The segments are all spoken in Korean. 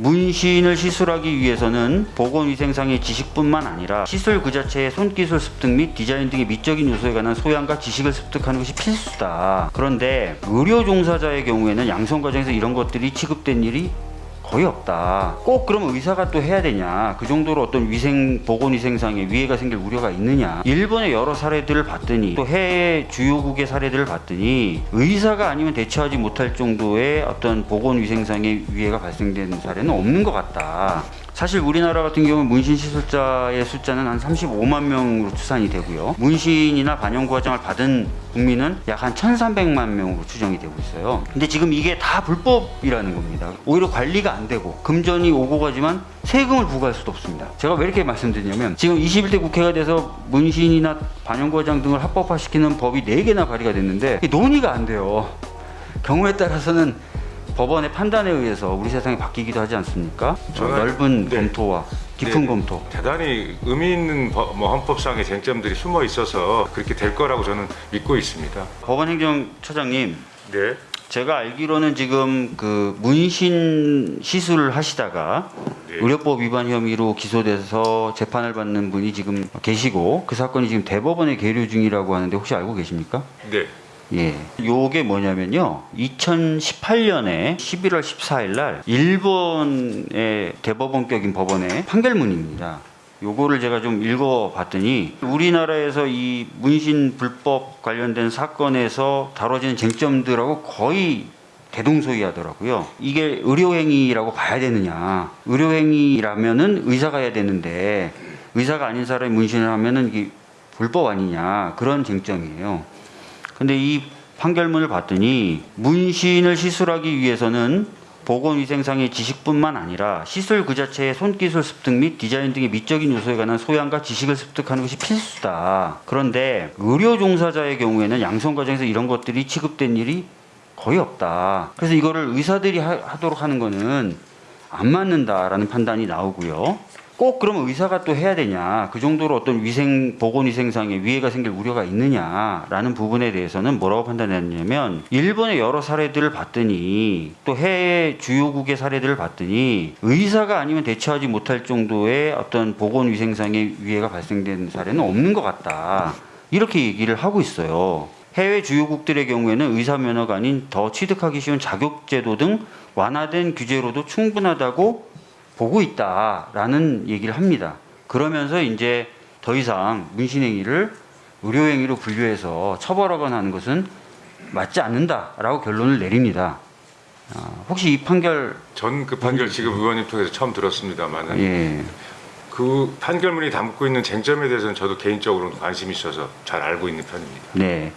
문신을 시술하기 위해서는 보건위생상의 지식뿐만 아니라 시술 그 자체의 손기술 습득 및 디자인 등의 미적인 요소에 관한 소양과 지식을 습득하는 것이 필수다. 그런데 의료 종사자의 경우에는 양성 과정에서 이런 것들이 취급된 일이 거의 없다. 꼭 그러면 의사가 또 해야 되냐? 그 정도로 어떤 위생 보건 위생상에 위해가 생길 우려가 있느냐? 일본의 여러 사례들을 봤더니 또 해외 주요국의 사례들을 봤더니 의사가 아니면 대처하지 못할 정도의 어떤 보건 위생상의 위해가 발생된 사례는 없는 것 같다. 사실 우리나라 같은 경우는 문신 시술자의 숫자는 한 35만 명으로 추산이 되고요. 문신이나 반영구 과정을 받은 국민은 약 한 1,300만 명으로 추정이 되고 있어요. 근데 지금 이게 다 불법이라는 겁니다. 오히려 관리가 안 되고 금전이 오고 가지만 세금을 부과할 수도 없습니다. 제가 왜 이렇게 말씀드리냐면 지금 21대 국회가 돼서 문신이나 반영구 과정 등을 합법화시키는 법이 4개나 발의가 됐는데 논의가 안 돼요. 경우에 따라서는 법원의 판단에 의해서 우리 세상이 바뀌기도 하지 않습니까? 저는- 넓은 네. 검토와 깊은 네. 검토. 대단히 의미 있는 법- 뭐 헌법상의 쟁점들이 숨어 있어서 그렇게 될 거라고 저는 믿고 있습니다. 법원 행정처장님, 네. 제가 알기로는 지금 그 문신 시술을 하시다가 네. 의료법 위반 혐의로 기소돼서 재판을 받는 분이 지금 계시고 그 사건이 지금 대법원에 계류 중이라고 하는데 혹시 알고 계십니까? 네. 예. 요게 뭐냐면요. 2018년에 11월 14일 날 일본의 대법원격인 법원의 판결문입니다. 요거를 제가 좀 읽어봤더니 우리나라에서 이 문신 불법 관련된 사건에서 다뤄지는 쟁점들하고 거의 대동소이하더라고요. 이게 의료행위라고 봐야 되느냐? 의료행위라면은 의사가 해야 되는데 의사가 아닌 사람이 문신을 하면은 이게 불법 아니냐 그런 쟁점이에요. 근데 이 판결문을 봤더니 문신을 시술하기 위해서는 보건위생상의 지식뿐만 아니라 시술 그 자체의 손기술 습득 및 디자인 등의 미적인 요소에 관한 소양과 지식을 습득하는 것이 필수다. 그런데 의료 종사자의 경우에는 양성 과정에서 이런 것들이 취급된 일이 거의 없다. 그래서 이거를 의사들이 하, 하도록 하는 거는 안 맞는다라는 판단이 나오고요. 꼭 그러면 의사가 또 해야 되냐 그 정도로 어떤 위생 보건위생상의 위해가 생길 우려가 있느냐라는 부분에 대해서는 뭐라고 판단했냐면 일본의 여러 사례들을 봤더니 또 해외 주요국의 사례들을 봤더니 의사가 아니면 대처하지 못할 정도의 어떤 보건위생상의 위해가 발생된 사례는 없는 것 같다 이렇게 얘기를 하고 있어요. 해외 주요국들의 경우에는 의사 면허가 아닌 더 취득하기 쉬운 자격제도 등 완화된 규제로도 충분하다고 보고 있다라는 얘기를 합니다. 그러면서 이제 더 이상 문신행위를 의료행위로 분류해서 처벌하거나 하는 것은 맞지 않는다라고 결론을 내립니다. 아, 혹시 이 판결 전 그 판결 지금 의원님 통해서 처음 들었습니다만은 예, 그 판결문이 담고 있는 쟁점에 대해서는 저도 개인적으로 관심이 있어서 잘 알고 있는 편입니다. 네.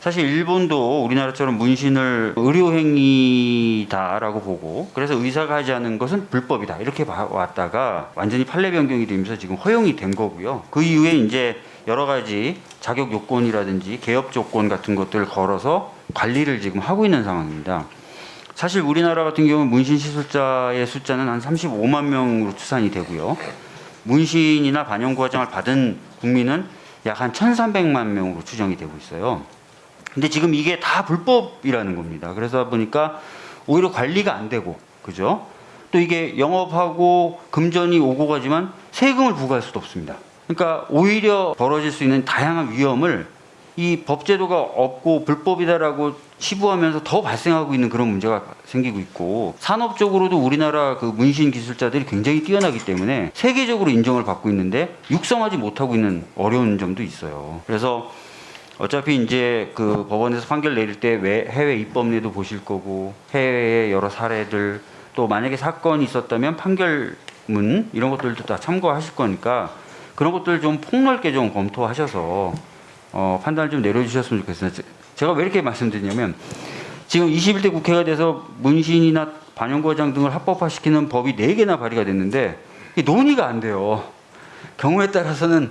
사실 일본도 우리나라처럼 문신을 의료행위다라고 보고 그래서 의사가 하지 않은 것은 불법이다 이렇게 봐왔다가 완전히 판례 변경이 되면서 지금 허용이 된 거고요. 그 이후에 이제 여러 가지 자격 요건이라든지 개업 조건 같은 것들을 걸어서 관리를 지금 하고 있는 상황입니다. 사실 우리나라 같은 경우는 문신 시술자의 숫자는 한 35만 명으로 추산이 되고요. 문신이나 반영구 과정을 받은 국민은 약 한 1,300만 명으로 추정이 되고 있어요. 근데 지금 이게 다 불법이라는 겁니다. 그래서 보니까 오히려 관리가 안 되고, 그죠? 또 이게 영업하고 금전이 오고 가지만 세금을 부과할 수도 없습니다. 그러니까 오히려 벌어질 수 있는 다양한 위험을 이 법제도가 없고 불법이다라고 치부하면서 더 발생하고 있는 그런 문제가 생기고 있고 산업적으로도 우리나라 그 문신 기술자들이 굉장히 뛰어나기 때문에 세계적으로 인정을 받고 있는데 육성하지 못하고 있는 어려운 점도 있어요. 그래서 어차피 이제 그 법원에서 판결 내릴 때왜 해외 입법례도 보실 거고 해외의 여러 사례들 또 만약에 사건이 있었다면 판결문 이런 것들도 다 참고하실 거니까 그런 것들 좀 폭넓게 좀 검토하셔서 어, 판단을 좀 내려주셨으면 좋겠어요. 제- 제가 왜 이렇게 말씀드리냐면 지금 21대 국회가 돼서 문신이나 반영과장 등을 합법화시키는 법이 4개나 발의가 됐는데 이게 논의가 안 돼요. 경우에 따라서는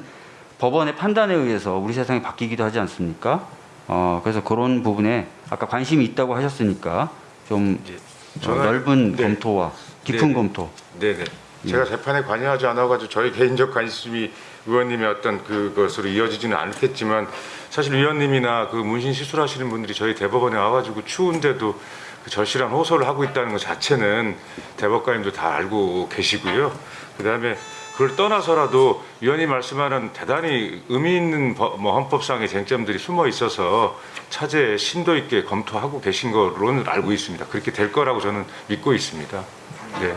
법원의 판단에 의해서 우리 세상이 바뀌기도 하지 않습니까? 어, 그래서 그런 부분에 아까 관심이 있다고 하셨으니까 좀 이제 어, 저는- 넓은 네. 검토와 깊은 네네. 검토. 네네. 제가 재판에 관여하지 않아가지고 저희 개인적 관심이 의원님의 어떤 그것으로 이어지지는 않겠지만 사실 의원님이나 그 문신 시술하시는 분들이 저희 대법원에 와가지고 추운데도 그 절실한 호소를 하고 있다는 것 자체는 대법관님도 다 알고 계시고요. 그 다음에 그걸 떠나서라도 위원님 말씀하는 대단히 의미 있는 법- 뭐 헌법상의 쟁점들이 숨어 있어서 차제에 심도 있게 검토하고 계신 거로는 알고 있습니다. 그렇게 될 거라고 저는 믿고 있습니다. 네.